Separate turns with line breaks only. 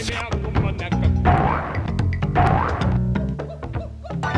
man down.